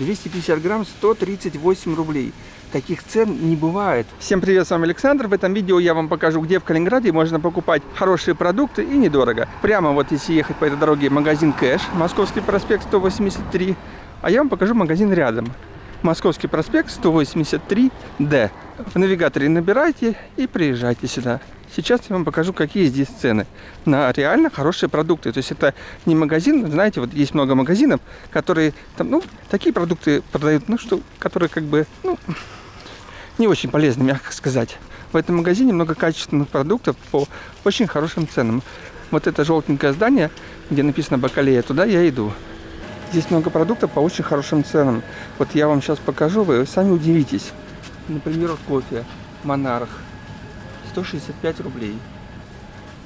250 грамм 138 рублей. Таких цен не бывает. Всем привет, с вами Александр. В этом видео я вам покажу, где в Калининграде можно покупать хорошие продукты и недорого. Прямо вот если ехать по этой дороге, магазин Кэш, Московский проспект 183. А я вам покажу магазин рядом. Московский проспект 183D. В навигаторе набирайте и приезжайте сюда. Сейчас я вам покажу, какие здесь цены на реально хорошие продукты. То есть это не магазин, знаете, вот есть много магазинов, которые там, ну, такие продукты продают, ну, что, которые как бы, ну, не очень полезны, мягко сказать. В этом магазине много качественных продуктов по очень хорошим ценам. Вот это желтенькое здание, где написано Бакалея, туда я иду. Здесь много продуктов по очень хорошим ценам. Вот я вам сейчас покажу, вы сами удивитесь. Например, кофе Монарх 165 рублей.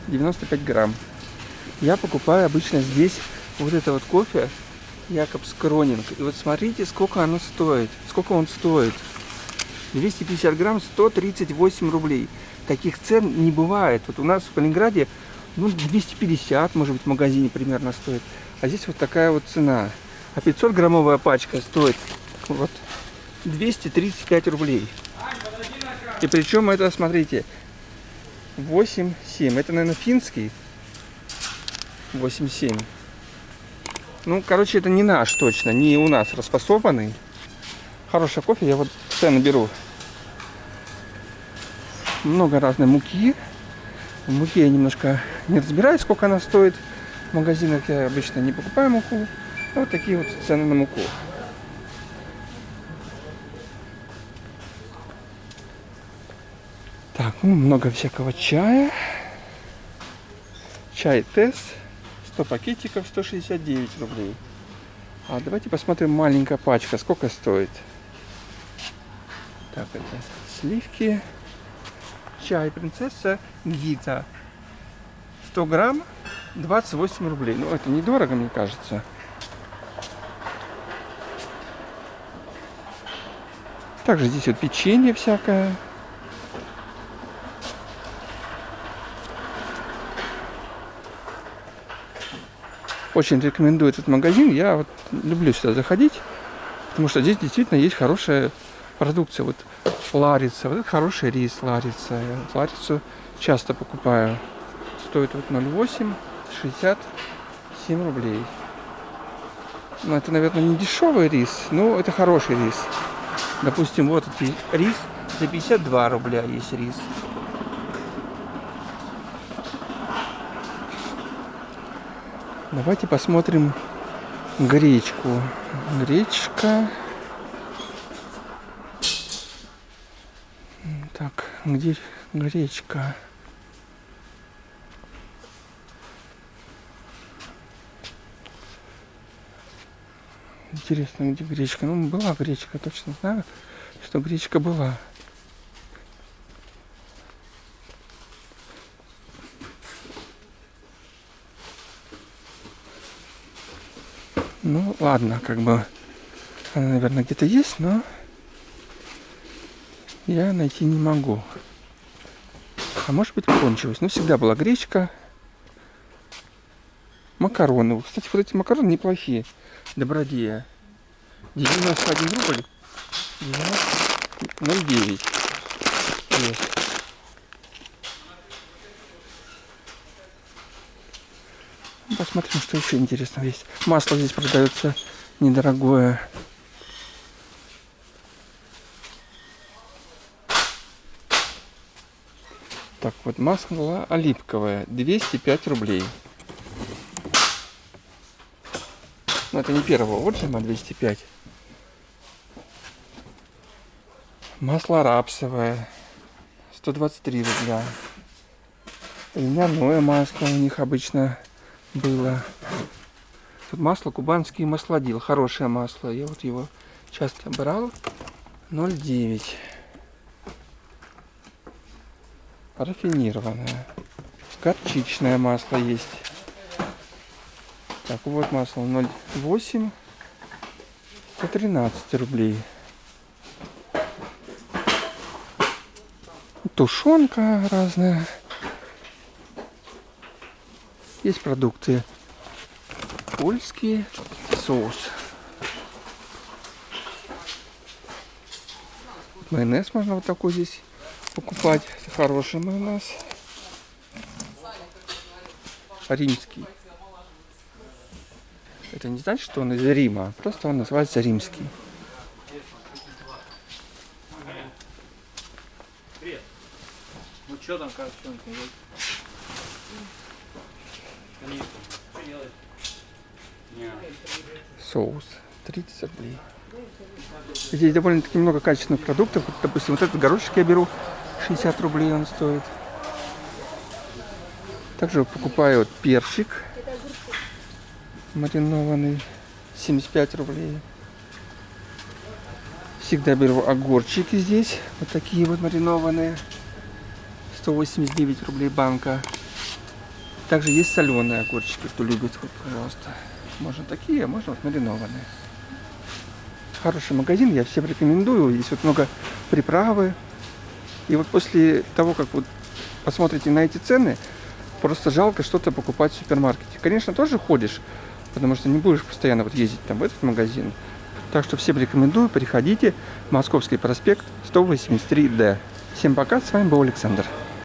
95 грамм. Я покупаю обычно здесь вот это вот кофе Якобс Кронинг. И вот смотрите, сколько оно стоит. Сколько он стоит. 250 грамм 138 рублей. Таких цен не бывает. Вот у нас в Калининграде ну, 250, может быть, в магазине примерно стоит. А здесь вот такая вот цена. А 500 граммовая пачка стоит вот 235 рублей. И причем это, смотрите, 8,7. Это, наверное, финский. 8,7. Ну, короче, это не наш точно, не у нас распасованный. Хороший кофе, я вот цены беру. Много разной муки. В муке я немножко не разбираюсь, сколько она стоит. В магазинах я обычно не покупаю муку. Вот такие вот цены на муку. Так, ну, много всякого чая. Чай Тесс. 100 пакетиков, 169 рублей. А давайте посмотрим маленькая пачка. Сколько стоит? Так, это сливки. Чай принцесса Гита. 100 грамм, 28 рублей. Ну, это недорого, мне кажется. Также здесь вот печенье всякое. Очень рекомендую этот магазин. Я вот люблю сюда заходить, потому что здесь действительно есть хорошая продукция. Вот ларица, вот хороший рис ларица. Я ларицу часто покупаю. Стоит вот 0,8, 67 рублей. Ну, это, наверное, не дешевый рис, но это хороший рис. Допустим, вот этот рис за 52 рубля есть рис. Давайте посмотрим гречку. Гречка. Так, где гречка? Интересно, где гречка? Ну, была гречка, точно знаю, что гречка была. Ну, ладно, как бы она, наверное, где-то есть, но я найти не могу. А может быть кончилась. Ну, всегда была гречка. Макароны. Кстати, вот эти макароны неплохие. Добродея. 91 рубль. 0,9. Есть. Посмотрим, что еще интересного есть. Масло здесь продается недорогое. Так, вот масло оливковое. 205 рублей. Но это не первого отжима, 205. Масло рапсовое. 123 рубля. Льняное масло у них обычно было. Тут масло кубанский маслодил. Хорошее масло. Я вот его часто брал. 0,9. Рафинированное. Горчичное масло есть. Так, вот масло 0,8. 113 рублей. Тушенка разная. Есть продукты польские, соус. Майонез можно вот такой здесь покупать. Хороший майонез. Римский. Это не значит, что он из Рима, просто он называется римский. Ну что там, как, что. Соус 30 рублей. Здесь довольно-таки много качественных продуктов. Вот, допустим, вот этот горошек я беру, 60 рублей он стоит. Также покупаю вот перчик маринованный, 75 рублей. Всегда беру огурчики здесь, вот такие вот маринованные, 189 рублей банка. Также есть соленые огурчики, кто любит, вот, пожалуйста. Можно такие, а можно вот маринованные. Хороший магазин, я всем рекомендую. Здесь вот много приправы. И вот после того, как вот посмотрите на эти цены, просто жалко что-то покупать в супермаркете. Конечно, тоже ходишь, потому что не будешь постоянно вот ездить там в этот магазин. Так что всем рекомендую, приходите. Московский проспект 183D. Всем пока, с вами был Александр.